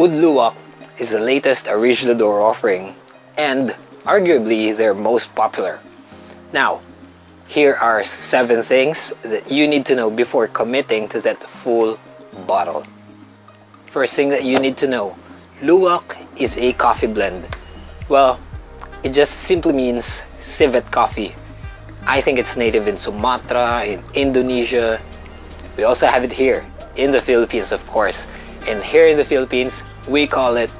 Oud Luwak is the latest Originador offering and arguably their most popular. Now, here are 7 things that you need to know before committing to that full bottle. First thing that you need to know, Luwak is a coffee blend. Well, it just simply means civet coffee. I think it's native in Sumatra, in Indonesia. We also have it here in the Philippines, of course. And here in the Philippines, we call it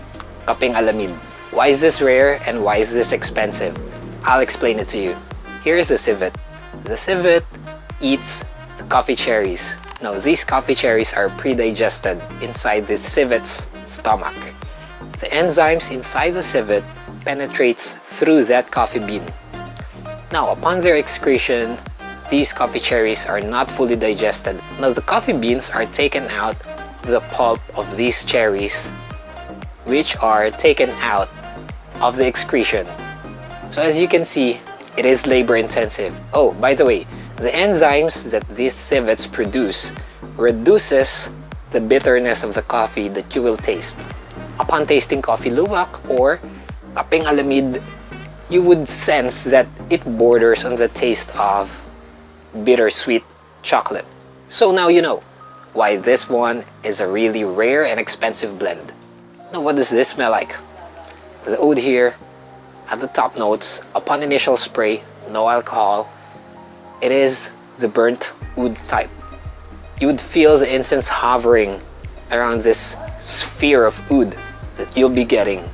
Kapeng Alamid. Why is this rare and why is this expensive? I'll explain it to you. Here's the civet. The civet eats the coffee cherries. Now, these coffee cherries are pre-digested inside the civet's stomach. The enzymes inside the civet penetrates through that coffee bean. Now, upon their excretion, these coffee cherries are not fully digested. Now, the coffee beans are taken out the pulp of these cherries, which are taken out of the excretion. So as you can see, it is labor intensive. Oh, by the way, the enzymes that these civets produce reduces the bitterness of the coffee that you will taste. Upon tasting coffee luwak or kapeng alamid, you would sense that it borders on the taste of bittersweet chocolate. So now you know why this one is a really rare and expensive blend. Now what does this smell like? The oud here at the top notes, upon initial spray, no alcohol, it is the burnt oud type. You would feel the incense hovering around this sphere of oud that you'll be getting.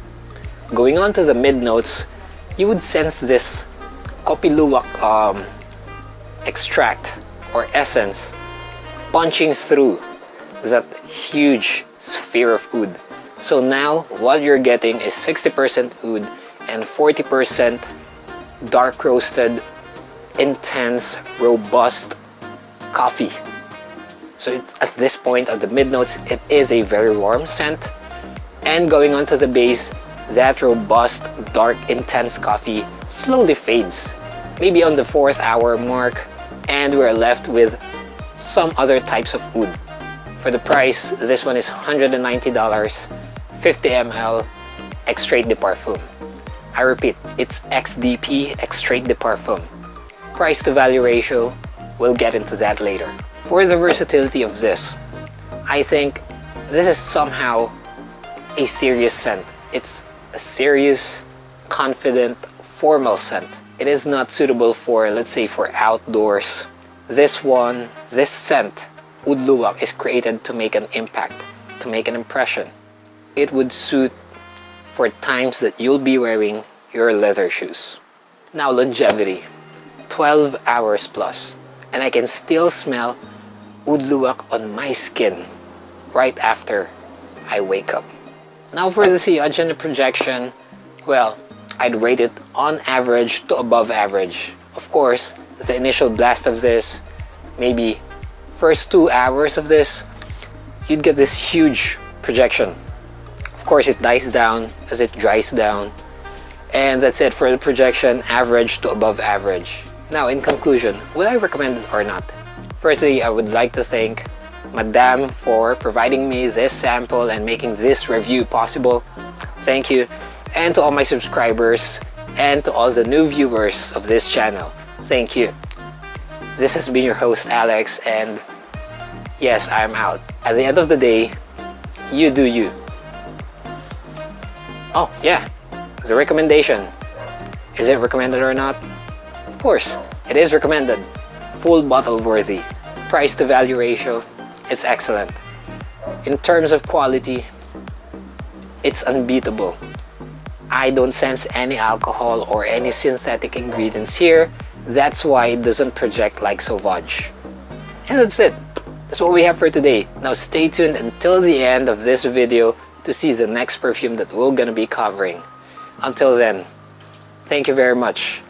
Going on to the mid notes, you would sense this kopi luwak um, extract or essence punching through that huge sphere of oud. So now what you're getting is 60% oud and 40% dark roasted, intense, robust coffee. So it's at this point at the mid notes, it is a very warm scent. And going on to the base, that robust, dark, intense coffee slowly fades. Maybe on the fourth hour mark, and we're left with some other types of oud. For the price, this one is $190, 50 ml, Extrait de Parfum. I repeat, it's XDP, Extrait de Parfum. Price to value ratio, we'll get into that later. For the versatility of this, I think this is somehow a serious scent. It's a serious, confident, formal scent. It is not suitable for, let's say, for outdoors. This one, this scent, Oud Luwak, is created to make an impact, to make an impression. It would suit for times that you'll be wearing your leather shoes. Now longevity, 12 hours plus, and I can still smell Oud Luwak on my skin right after I wake up. Now for the sillage and projection, well, I'd rate it on average to above average. Of course, the initial blast of this, maybe first two hours of this, you'd get this huge projection. Of course, it dies down as it dries down. And that's it for the projection, average to above average. Now, in conclusion, would I recommend it or not? Firstly, I would like to thank Madame for providing me this sample and making this review possible. Thank you. And to all my subscribers and to all the new viewers of this channel. Thank you. This has been your host Alex and yes, I'm out. At the end of the day, you do you. Oh yeah, the recommendation. Is it recommended or not? Of course, it is recommended. Full bottle worthy. Price to value ratio, it's excellent. In terms of quality, it's unbeatable. I don't sense any alcohol or any synthetic ingredients here. That's why it doesn't project like Sauvage. And that's it. That's what we have for today. Now stay tuned until the end of this video to see the next perfume that we're gonna be covering. Until then, thank you very much.